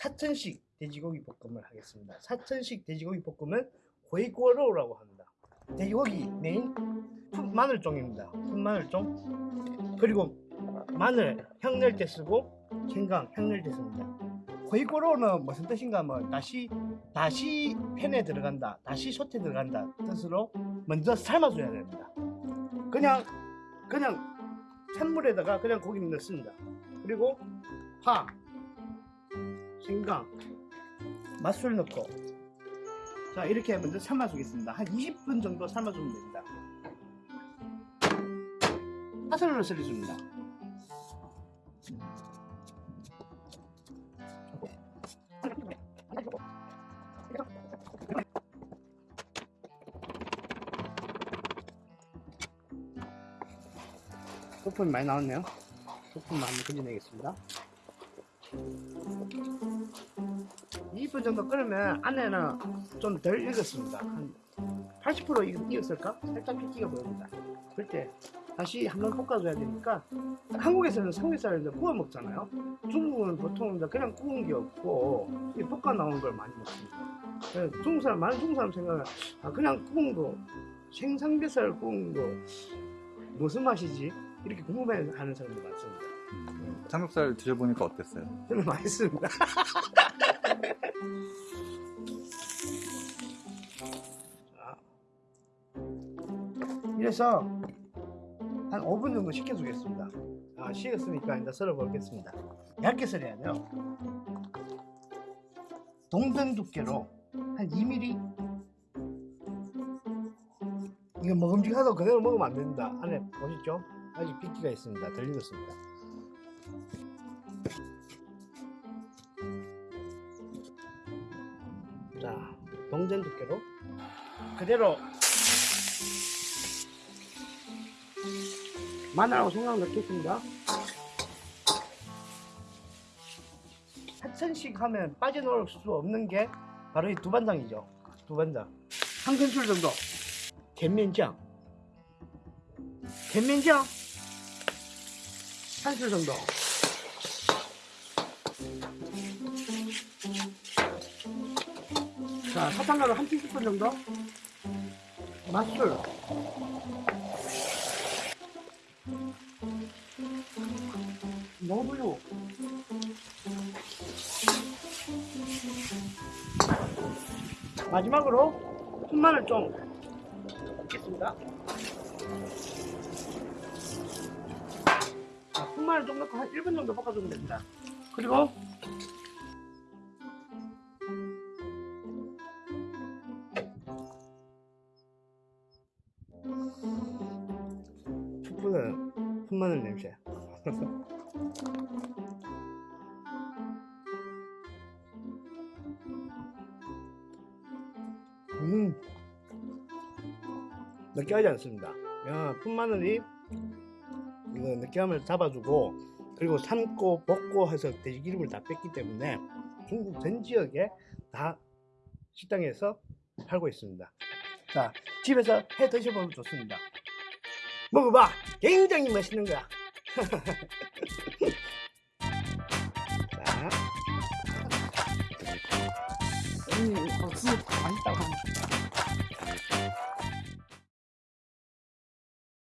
사천식 돼지고기 볶음을 하겠습니다. 사천식 돼지고기 볶음은 고이꼬로라고 합니다. 돼지고기 메인 풋 마늘종입니다. 풋 마늘종 그리고 마늘 향낼 때 쓰고 생강 향낼 때 씁니다. 고이꼬로는 무슨 뜻인가 뭐 다시 다시 팬에 들어간다 다시 솥에 들어간다 뜻으로 먼저 삶아줘야 됩니다. 그냥 그냥 찬물에다가 그냥 고기를 넣습니다. 그리고 파, 생강, 맛술 넣고 자 이렇게 먼저 삶아주겠습니다. 한 20분 정도 삶아주면 됩니다. 파슬리를 썰어줍니다. 소품이 많이 나왔네요. 소품만 한번 건져내겠습니다. 20분 정도 끓으면 안에는 좀 덜 익었습니다. 한 80% 익- 익었을까? 살짝 핏기가 보입니다. 그럴 때 다시 한번 볶아줘야 되니까 한국에서는 삼겹살을 이제 구워 먹잖아요. 중국은 보통 이제 그냥 구운 게 없고 이 볶아 나온 걸 많이 먹습니다. 중국 사람 많은 중국 사람 생각은 아 그냥 구운 거 생삼겹살 구운 거 무슨 맛이지? 이렇게 궁금해하는 사람도 많습니다. 음, 삼겹살 드셔보니까 어땠어요? 맛있습니다. 자, 이래서 한 5분 정도 식혀주겠습니다. 아, 식었으니까 이제 썰어 보겠습니다. 얇게 썰어야 돼요. 동전 두께로 한 2mm. 이거 먹음직하다고 그대로 먹으면 안 됩니다. 안에 보시죠? 아직 핏기가 있습니다. 덜 익었습니다. 자 동전 두께로. 그대로. 마늘하고 생강 넣겠습니다. 한천씩 하면 빠져나올 수 없는 게 바로 이 두반장이죠. 두반장. 한 큰술 정도. 갯면장. 갯면장? 한술 정도. 자, 사탕가루 한 티스푼 정도. 맛술. 너무요. 마지막으로 푼마늘 좀 넣겠습니다. 자, 푼마늘 좀 넣고 한 1분 정도 볶아주면 됩니다. 그리고 풋보다는 풋마늘 냄새. 음, 느끼하지 않습니다. 야, 풋마늘이 이거 느끼함을 잡아주고 그리고 삶고 볶고 해서 돼지 기름을 다 뺐기 때문에 중국 전 지역에 다 식당에서 팔고 있습니다. 자, 집에서 해 드셔보면 좋습니다. 먹어봐! 굉장히 맛있는 거야. 자,